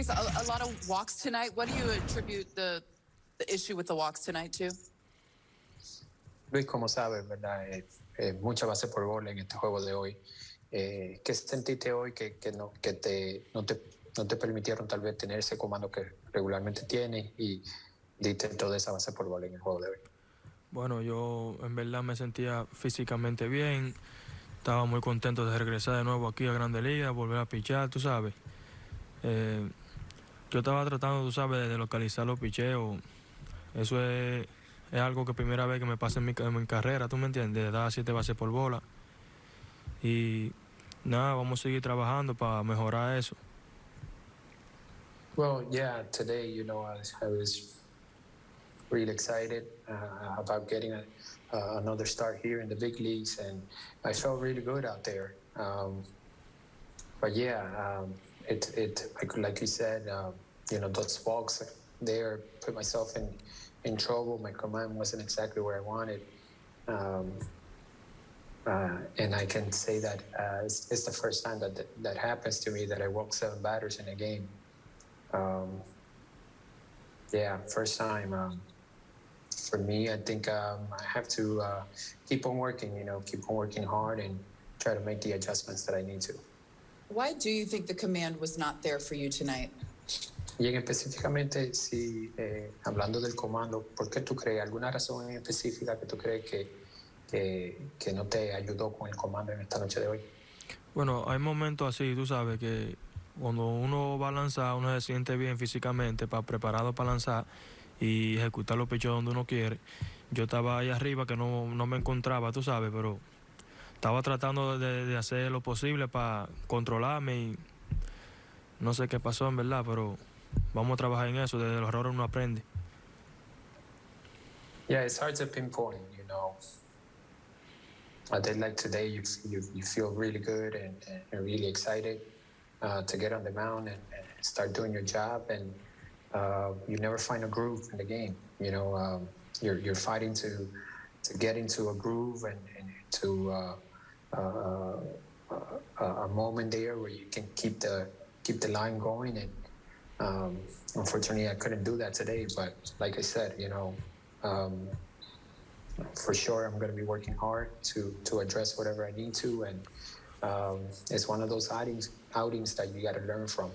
Luis, a, a lot of walks tonight. What do you attribute the, the issue with the walks tonight to? Luis, como sabes, ¿verdad? Eh, eh, mucha base por bola en este juego de hoy. Eh, ¿Qué sentiste hoy que, que, no, que te, no, te, no te permitieron tal vez tener ese comando que regularmente tienes y diste toda esa base por bola en el juego de hoy? Bueno, yo en verdad me sentía físicamente bien. Estaba muy contento de regresar de nuevo aquí a Grande Liga, volver a pichar, tú sabes. Eh, yo estaba tratando, tú sabes, de localizar los picheos. Eso es, es algo que primera vez que me pasa en mi, en mi carrera, ¿tú me entiendes? De dar siete bases por bola. Y nada, vamos a seguir trabajando para mejorar eso. Well, yeah, today, you know, I I was really excited uh, about getting a, uh, another start here in the big leagues, and I felt really good out there. Um, but yeah, um, it, it like, like you said, um, you know, those walks there put myself in, in trouble. My command wasn't exactly where I wanted. Um, uh, and I can say that uh, it's, it's, the first time that, that, that happens to me that I walk seven batters in a game. Um, yeah, first time. Um, for me, I think um, I have to uh, keep on working. You know, keep on working hard and try to make the adjustments that I need to. Why do you think the command was not there for you tonight? Y en específicamente, si eh, hablando del comando, ¿por qué tú crees alguna razón en específica que tú crees que que, que no te ayudó con el comando en esta noche de hoy? Bueno, hay momentos así, tú sabes, que cuando uno va a lanzar, uno se siente bien físicamente, para, preparado para lanzar y ejecutar los pechos donde uno quiere. Yo estaba ahí arriba que no, no me encontraba, tú sabes, pero estaba tratando de, de, hacer lo posible para controlarme y no sé qué pasó en verdad, pero vamos a trabajar en eso, desde los errores uno aprende. Yeah, it's hard to pinpoint, you know. a day like today, you, you, you feel really good and, and really excited uh, to get on the mound and, and, start doing your job. And uh, you never find a groove in the game. You know, um, you're, you're fighting to to get into a groove and, and to uh, uh, a moment there where you can keep the keep the line going. And um, unfortunately, I couldn't do that today. But like I said, you know. Um, for sure I'm going to be working hard to to address whatever I need to, and um, it's one of those outings outings that you got to learn from.